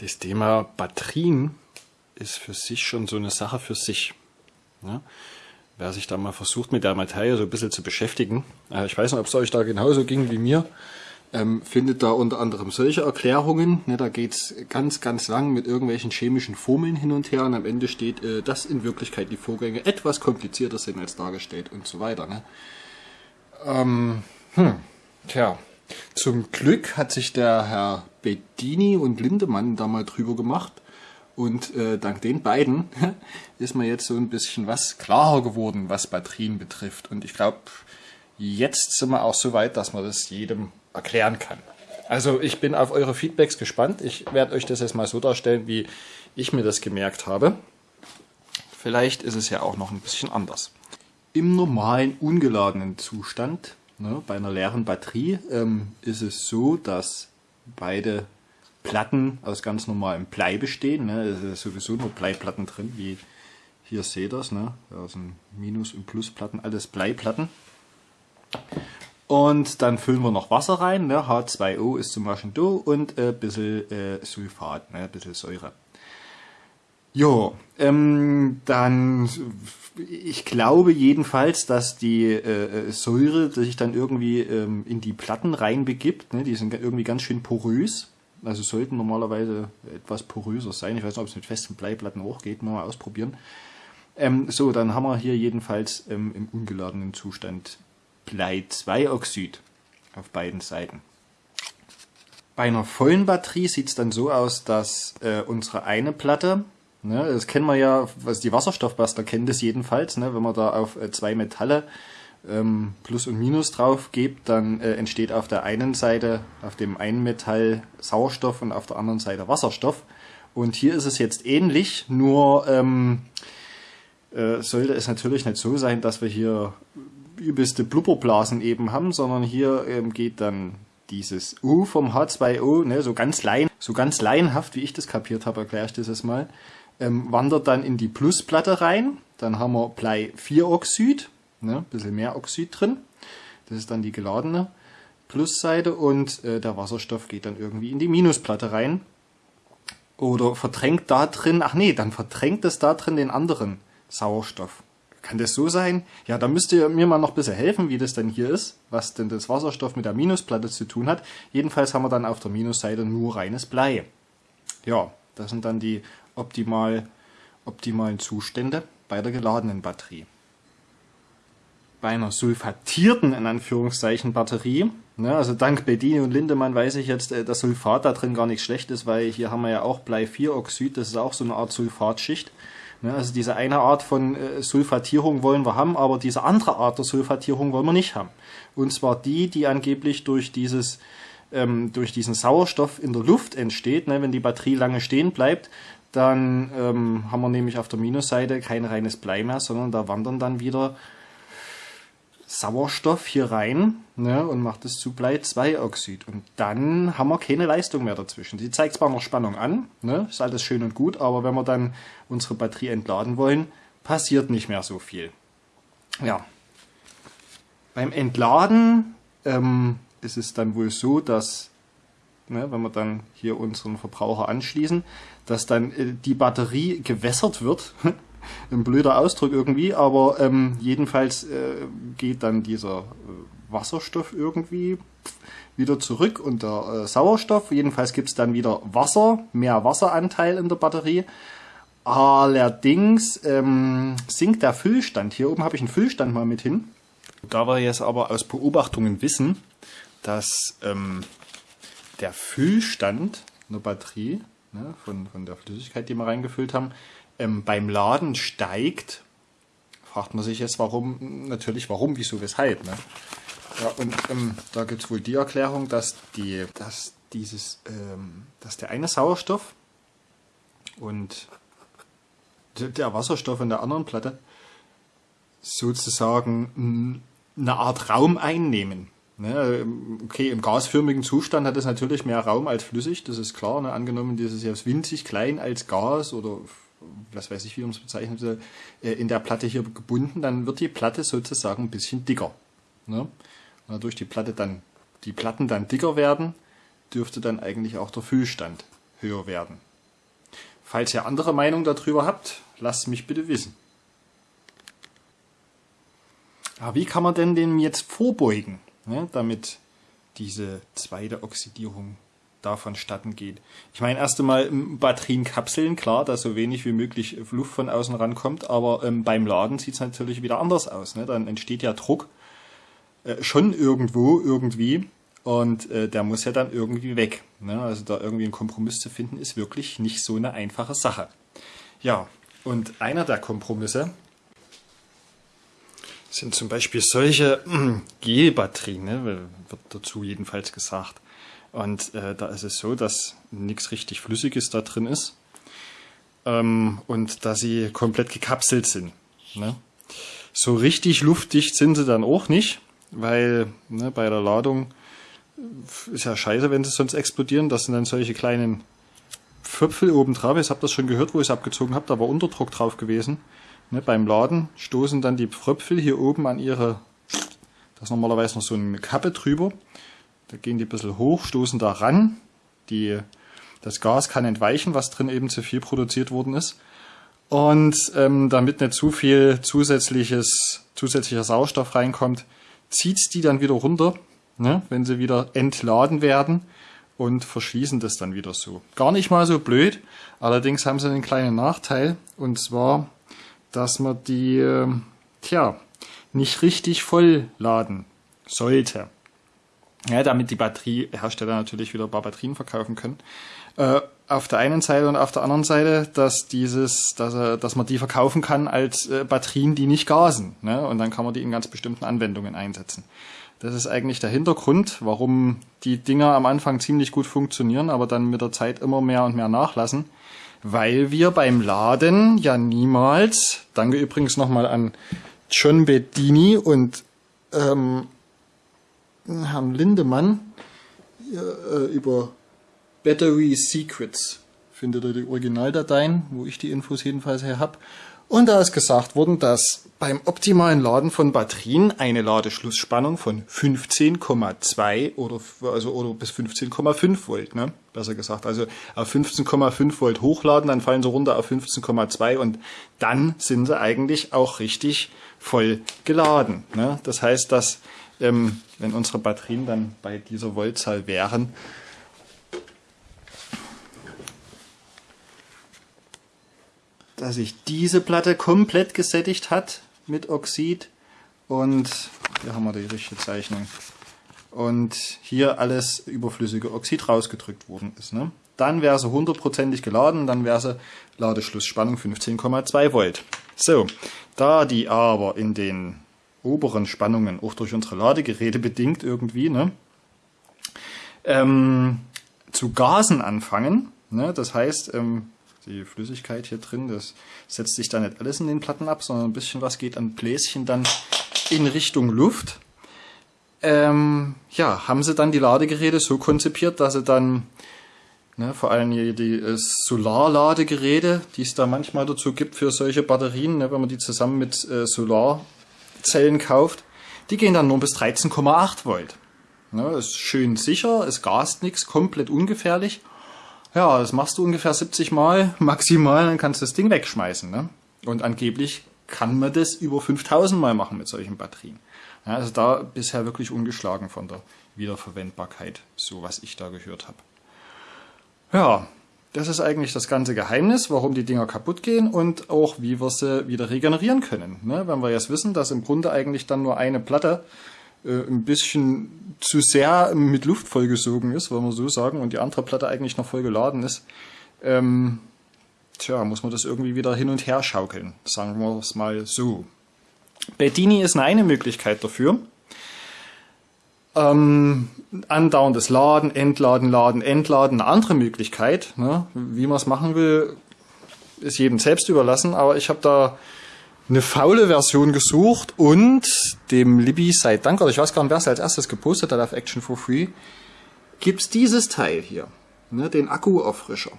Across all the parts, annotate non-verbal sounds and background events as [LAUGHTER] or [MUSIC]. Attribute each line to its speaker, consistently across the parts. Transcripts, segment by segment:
Speaker 1: das Thema Batterien ist für sich schon so eine Sache für sich. Ja? Wer sich da mal versucht, mit der Materie so ein bisschen zu beschäftigen, äh, ich weiß nicht, ob es euch da genauso ging wie mir, ähm, findet da unter anderem solche Erklärungen. Ne, da geht's ganz, ganz lang mit irgendwelchen chemischen Formeln hin und her und am Ende steht, äh, dass in Wirklichkeit die Vorgänge etwas komplizierter sind als dargestellt und so weiter. Ne? Ähm, hm, tja, zum Glück hat sich der Herr Bedini und Lindemann da mal drüber gemacht. Und äh, dank den beiden [LAUGHS] ist mir jetzt so ein bisschen was klarer geworden, was Batterien betrifft. Und ich glaube, jetzt sind wir auch so weit, dass man das jedem erklären kann. Also ich bin auf eure Feedbacks gespannt. Ich werde euch das jetzt mal so darstellen, wie ich mir das gemerkt habe. Vielleicht ist es ja auch noch ein bisschen anders. Im normalen ungeladenen Zustand Ne, bei einer leeren Batterie ähm, ist es so, dass beide Platten aus ganz normalem Blei bestehen. Ne? Es ist sowieso nur Bleiplatten drin, wie hier seht ihr das. Ne? Da sind Minus- und Plusplatten, alles Bleiplatten. Und dann füllen wir noch Wasser rein. Ne? H2O ist zum Beispiel da und ein bisschen äh, Sulfat, ne? ein bisschen Säure. Jo, ähm, dann, ich glaube jedenfalls, dass die äh, äh, Säure sich dann irgendwie ähm, in die Platten reinbegibt. Ne? Die sind irgendwie ganz schön porös. Also sollten normalerweise etwas poröser sein. Ich weiß nicht, ob es mit festen Bleiplatten auch geht. Mal ausprobieren. Ähm, so, dann haben wir hier jedenfalls ähm, im ungeladenen Zustand Blei-2-Oxid auf beiden Seiten. Bei einer vollen Batterie sieht es dann so aus, dass äh, unsere eine Platte Ne, das kennen wir ja, was die Wasserstoffbuster kennen das jedenfalls, ne, wenn man da auf äh, zwei Metalle ähm, Plus und Minus drauf gibt, dann äh, entsteht auf der einen Seite, auf dem einen Metall Sauerstoff und auf der anderen Seite Wasserstoff. Und hier ist es jetzt ähnlich, nur ähm, äh, sollte es natürlich nicht so sein, dass wir hier übelste Blubberblasen eben haben, sondern hier ähm, geht dann dieses U vom H2O, ne, so ganz lein, so ganz laienhaft, wie ich das kapiert habe, erkläre ich das jetzt mal, ähm, wandert dann in die Plusplatte rein. Dann haben wir Blei-4-Oxid, ne, bisschen mehr Oxid drin. Das ist dann die geladene Plusseite und äh, der Wasserstoff geht dann irgendwie in die Minusplatte rein. Oder verdrängt da drin, ach nee, dann verdrängt es da drin den anderen Sauerstoff. Kann das so sein? Ja, da müsst ihr mir mal noch ein bisschen helfen, wie das denn hier ist, was denn das Wasserstoff mit der Minusplatte zu tun hat. Jedenfalls haben wir dann auf der Minusseite nur reines Blei. Ja, das sind dann die optimal, optimalen Zustände bei der geladenen Batterie. Bei einer sulfatierten, in Anführungszeichen, Batterie, ne, also dank Bedini und Lindemann weiß ich jetzt, äh, dass Sulfat da drin gar nicht schlecht ist, weil hier haben wir ja auch Blei-4-Oxid, das ist auch so eine Art Sulfatschicht. Ne, also diese eine Art von äh, Sulfatierung wollen wir haben, aber diese andere Art der Sulfatierung wollen wir nicht haben. Und zwar die, die angeblich durch dieses ähm, durch diesen Sauerstoff in der Luft entsteht, ne, wenn die Batterie lange stehen bleibt, dann ähm, haben wir nämlich auf der Minusseite kein reines Blei mehr, sondern da wandern dann wieder Sauerstoff hier rein ne, und macht es zu Blei-2-Oxid. Und dann haben wir keine Leistung mehr dazwischen. Sie zeigt zwar noch Spannung an, ne, ist alles schön und gut, aber wenn wir dann unsere Batterie entladen wollen, passiert nicht mehr so viel. Ja. Beim Entladen ähm, ist es dann wohl so, dass ne, wenn wir dann hier unseren Verbraucher anschließen, dass dann äh, die Batterie gewässert wird. [LAUGHS] Ein blöder Ausdruck irgendwie, aber ähm, jedenfalls äh, geht dann dieser äh, Wasserstoff irgendwie wieder zurück und der äh, Sauerstoff. Jedenfalls gibt es dann wieder Wasser, mehr Wasseranteil in der Batterie. Allerdings ähm, sinkt der Füllstand. Hier oben habe ich einen Füllstand mal mit hin. Da wir jetzt aber aus Beobachtungen wissen, dass ähm, der Füllstand einer Batterie, ne, von, von der Flüssigkeit, die wir reingefüllt haben, ähm, beim Laden steigt, fragt man sich jetzt, warum, natürlich warum, wieso, weshalb. Ne? Ja, und ähm, da gibt es wohl die Erklärung, dass, die, dass, dieses, ähm, dass der eine Sauerstoff und der Wasserstoff in der anderen Platte sozusagen eine Art Raum einnehmen. Ne, okay, im gasförmigen Zustand hat es natürlich mehr Raum als flüssig, das ist klar. Ne? Angenommen, das ist winzig klein als Gas oder was weiß ich, wie man es bezeichnet, äh, in der Platte hier gebunden, dann wird die Platte sozusagen ein bisschen dicker. Ne? Dadurch die Platte dann, die Platten dann dicker werden, dürfte dann eigentlich auch der Füllstand höher werden. Falls ihr andere Meinung darüber habt, lasst mich bitte wissen. Aber wie kann man denn dem jetzt vorbeugen, ne, damit diese zweite Oxidierung davon statten geht? Ich meine, erst einmal Batterienkapseln, klar, dass so wenig wie möglich Luft von außen rankommt, aber ähm, beim Laden sieht es natürlich wieder anders aus. Ne? Dann entsteht ja Druck äh, schon irgendwo, irgendwie und äh, der muss ja dann irgendwie weg. Ne? Also da irgendwie einen Kompromiss zu finden, ist wirklich nicht so eine einfache Sache. Ja, und einer der Kompromisse, sind zum Beispiel solche äh, Gelbatterien, ne, wird dazu jedenfalls gesagt. Und äh, da ist es so, dass nichts richtig Flüssiges da drin ist ähm, und dass sie komplett gekapselt sind. Ne? So richtig luftdicht sind sie dann auch nicht, weil ne, bei der Ladung ist ja scheiße, wenn sie sonst explodieren. Das sind dann solche kleinen Pföpfel oben drauf. Ich habe das schon gehört, wo ich es abgezogen habe. Da war Unterdruck drauf gewesen. Ne, beim Laden stoßen dann die Fröpfel hier oben an ihre, da ist normalerweise noch so eine Kappe drüber. Da gehen die ein bisschen hoch, stoßen da ran. Die, das Gas kann entweichen, was drin eben zu viel produziert worden ist. Und ähm, damit nicht zu viel zusätzliches, zusätzlicher Sauerstoff reinkommt, zieht's die dann wieder runter, ne, wenn sie wieder entladen werden und verschließen das dann wieder so. Gar nicht mal so blöd, allerdings haben sie einen kleinen Nachteil und zwar dass man die, äh, tja, nicht richtig voll laden sollte. Ja, damit die Batteriehersteller natürlich wieder ein paar Batterien verkaufen können. Äh, auf der einen Seite und auf der anderen Seite, dass dieses, dass, äh, dass man die verkaufen kann als äh, Batterien, die nicht gasen. Ne? Und dann kann man die in ganz bestimmten Anwendungen einsetzen. Das ist eigentlich der Hintergrund, warum die Dinger am Anfang ziemlich gut funktionieren, aber dann mit der Zeit immer mehr und mehr nachlassen weil wir beim Laden ja niemals, danke übrigens nochmal an John Bedini und ähm, Herrn Lindemann äh, über Battery Secrets findet ihr die Originaldateien, wo ich die Infos jedenfalls her habe. Und da ist gesagt worden, dass beim optimalen Laden von Batterien eine Ladeschlussspannung von 15,2 oder, also, oder bis 15,5 Volt, ne? besser gesagt. Also auf 15,5 Volt hochladen, dann fallen sie runter auf 15,2 und dann sind sie eigentlich auch richtig voll geladen. Ne? Das heißt, dass ähm, wenn unsere Batterien dann bei dieser Voltzahl wären, dass sich diese Platte komplett gesättigt hat mit Oxid und hier haben wir die richtige Zeichnung und hier alles überflüssige Oxid rausgedrückt worden ist. Ne? Dann wäre sie hundertprozentig geladen, dann wäre sie Ladeschlussspannung 15,2 Volt. So, da die aber in den oberen Spannungen auch durch unsere Ladegeräte bedingt irgendwie ne, ähm, zu Gasen anfangen, ne, das heißt, ähm, die Flüssigkeit hier drin, das setzt sich da nicht alles in den Platten ab, sondern ein bisschen was geht an Bläschen dann in Richtung Luft. Ähm, ja, haben sie dann die Ladegeräte so konzipiert, dass sie dann ne, vor allem die, die äh, Solarladegeräte, die es da manchmal dazu gibt für solche Batterien, ne, wenn man die zusammen mit äh, Solarzellen kauft, die gehen dann nur bis 13,8 Volt. Ne, ist schön sicher, es gast nichts, komplett ungefährlich ja, das machst du ungefähr 70 Mal [LAUGHS] maximal, dann kannst du das Ding wegschmeißen. Ne? Und angeblich kann man das über 5000 Mal machen mit solchen Batterien. Ja, also da bisher wirklich ungeschlagen von der Wiederverwendbarkeit, so was ich da gehört habe. Ja, das ist eigentlich das ganze Geheimnis, warum die Dinger kaputt gehen und auch wie wir sie wieder regenerieren können. Ne? Wenn wir jetzt wissen, dass im Grunde eigentlich dann nur eine Platte äh, ein bisschen zu sehr mit Luft vollgesogen ist, wollen wir so sagen, und die andere Platte eigentlich noch voll geladen ist, ähm, tja, muss man das irgendwie wieder hin und her schaukeln, sagen wir es mal so. Bedini ist eine Möglichkeit dafür. Ähm, andauerndes Laden, Entladen, Laden, Entladen. Eine andere Möglichkeit, ne, wie man es machen will, ist jedem selbst überlassen, aber ich habe da eine faule Version gesucht und dem Libby sei Dank, oder ich weiß gar nicht, wer es als erstes gepostet hat auf Action for Free, gibt's dieses Teil hier, ne, den Akkuauffrischer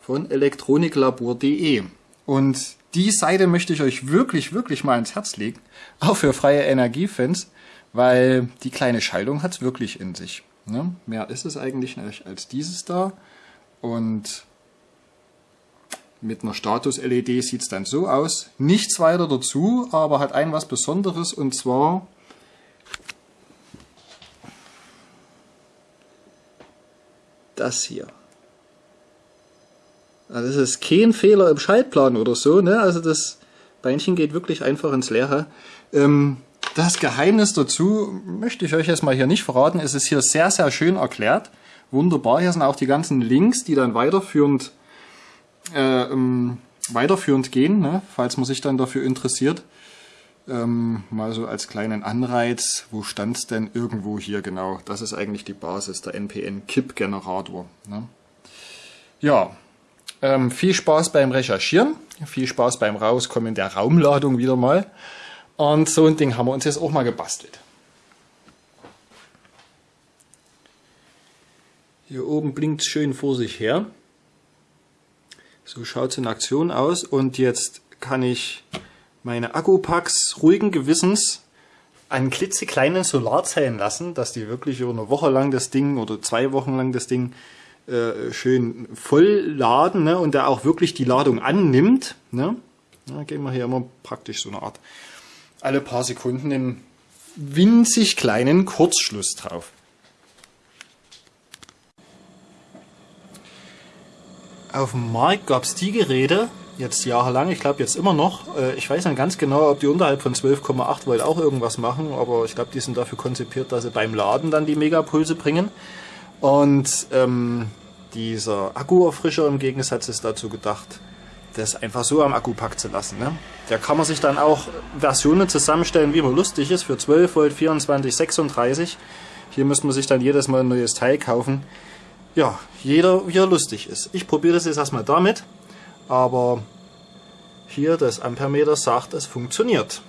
Speaker 1: von elektroniklabor.de. Und die Seite möchte ich euch wirklich, wirklich mal ins Herz legen, auch für freie Energiefans, weil die kleine Schaltung hat's wirklich in sich. Ne? Mehr ist es eigentlich nicht als dieses da. Und mit einer Status-LED sieht es dann so aus. Nichts weiter dazu, aber hat ein was Besonderes und zwar das hier. Also das ist kein Fehler im Schaltplan oder so, ne? Also das Beinchen geht wirklich einfach ins Leere. Ähm, das Geheimnis dazu möchte ich euch jetzt mal hier nicht verraten. Es ist hier sehr, sehr schön erklärt. Wunderbar. Hier sind auch die ganzen Links, die dann weiterführend, äh, ähm, weiterführend gehen, ne? falls man sich dann dafür interessiert. Ähm, mal so als kleinen Anreiz, wo stand es denn irgendwo hier genau? Das ist eigentlich die Basis, der NPN-KIP-Generator. Ne? Ja, ähm, viel Spaß beim Recherchieren, viel Spaß beim Rauskommen der Raumladung wieder mal. Und so ein Ding haben wir uns jetzt auch mal gebastelt. Hier oben blinkt schön vor sich her. So schaut es in Aktion aus und jetzt kann ich meine Akkupacks ruhigen Gewissens an klitzekleinen Solarzellen lassen, dass die wirklich über eine Woche lang das Ding oder zwei Wochen lang das Ding äh, schön voll laden ne, und der auch wirklich die Ladung annimmt. Ne. Da gehen wir hier immer praktisch so eine Art alle paar Sekunden einen winzig kleinen Kurzschluss drauf. Auf dem Markt gab es die Geräte, jetzt jahrelang, ich glaube jetzt immer noch. Äh, ich weiß nicht ganz genau, ob die unterhalb von 12,8 Volt auch irgendwas machen, aber ich glaube, die sind dafür konzipiert, dass sie beim Laden dann die Megapulse bringen. Und ähm, dieser Akkuerfrischer im Gegensatz ist dazu gedacht, das einfach so am Akkupack zu lassen. Ne? Da kann man sich dann auch Versionen zusammenstellen, wie man lustig ist, für 12 Volt, 24, 36. Hier müsste man sich dann jedes Mal ein neues Teil kaufen. Ja, jeder wie er lustig ist. Ich probiere das jetzt erstmal damit, aber hier das Ampermeter sagt, es funktioniert.